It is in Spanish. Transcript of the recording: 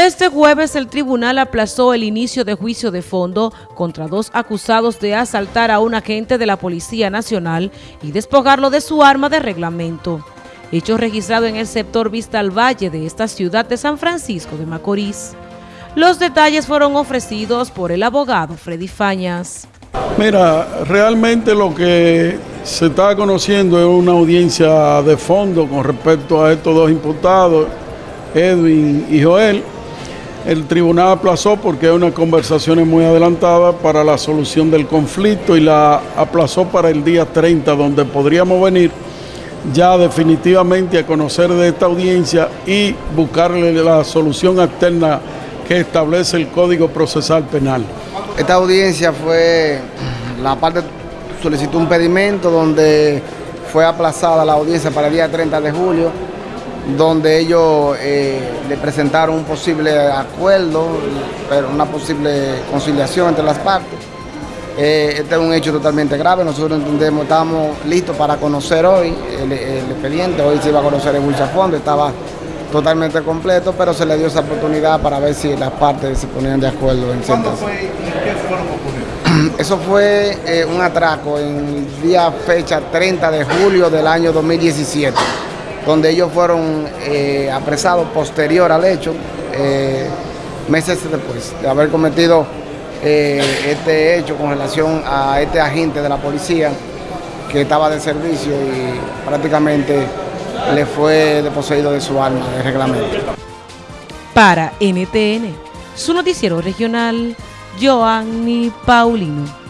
Este jueves el tribunal aplazó el inicio de juicio de fondo contra dos acusados de asaltar a un agente de la Policía Nacional y despojarlo de su arma de reglamento. Hecho registrado en el sector Vista al Valle de esta ciudad de San Francisco de Macorís. Los detalles fueron ofrecidos por el abogado Freddy Fañas. Mira, realmente lo que se está conociendo es una audiencia de fondo con respecto a estos dos imputados, Edwin y Joel, el tribunal aplazó porque hay unas conversaciones muy adelantadas para la solución del conflicto y la aplazó para el día 30, donde podríamos venir ya definitivamente a conocer de esta audiencia y buscarle la solución alterna que establece el Código Procesal Penal. Esta audiencia fue, la parte solicitó un pedimento donde fue aplazada la audiencia para el día 30 de julio donde ellos eh, le presentaron un posible acuerdo, pero una posible conciliación entre las partes. Eh, este es un hecho totalmente grave, nosotros entendemos, estábamos listos para conocer hoy el, expediente, hoy se iba a conocer el Wilcha Fondo, estaba totalmente completo, pero se le dio esa oportunidad para ver si las partes se ponían de acuerdo. En ¿Cuándo fue y qué fueron? Eso fue eh, un atraco en el día fecha 30 de julio del año 2017 donde ellos fueron eh, apresados posterior al hecho, eh, meses después de haber cometido eh, este hecho con relación a este agente de la policía que estaba de servicio y prácticamente le fue deposeído de su arma de reglamento. Para NTN, su noticiero regional, Joanny Paulino.